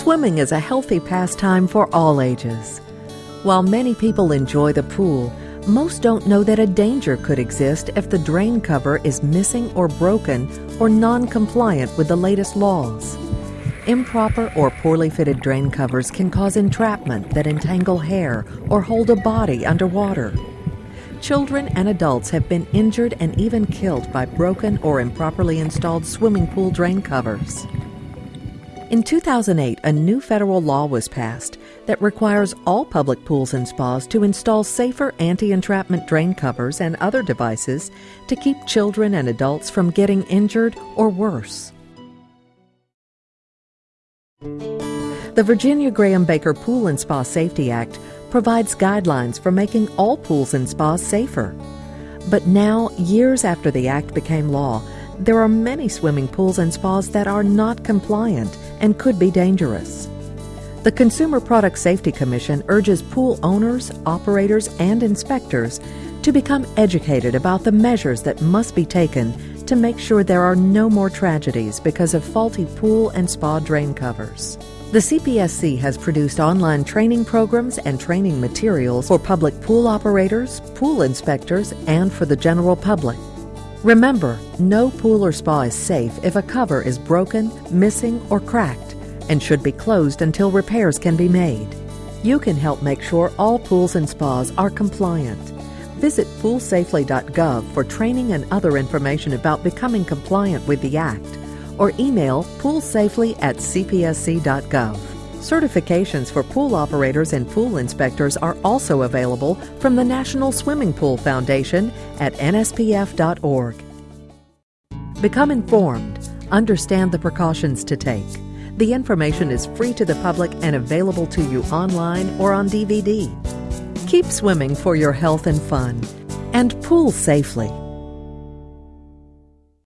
Swimming is a healthy pastime for all ages. While many people enjoy the pool, most don't know that a danger could exist if the drain cover is missing or broken or non compliant with the latest laws. Improper or poorly fitted drain covers can cause entrapment that entangle hair or hold a body underwater. Children and adults have been injured and even killed by broken or improperly installed swimming pool drain covers. In 2008, a new federal law was passed that requires all public pools and spas to install safer anti entrapment drain covers and other devices to keep children and adults from getting injured or worse. The Virginia Graeme Baker Pool and Spa Safety Act provides guidelines for making all pools and spas safer. But now, years after the act became law, there are many swimming pools and spas that are not compliant and could be dangerous. The Consumer Product Safety Commission urges pool owners, operators, and inspectors to become educated about the measures that must be taken to make sure there are no more tragedies because of faulty pool and spa drain covers. The CPSC has produced online training programs and training materials for public pool operators, pool inspectors, and for the general public. Remember, no pool or spa is safe if a cover is broken, missing, or cracked and should be closed until repairs can be made. You can help make sure all pools and spas are compliant. Visit poolsafely.gov for training and other information about becoming compliant with the Act, or email poolsafely at cpsc.gov. Certifications for pool operators and pool inspectors are also available from the National Swimming Pool Foundation at nspf.org. Become informed, understand the precautions to take. The information is free to the public and available to you online or on DVD. Keep swimming for your health and fun, and pool safely.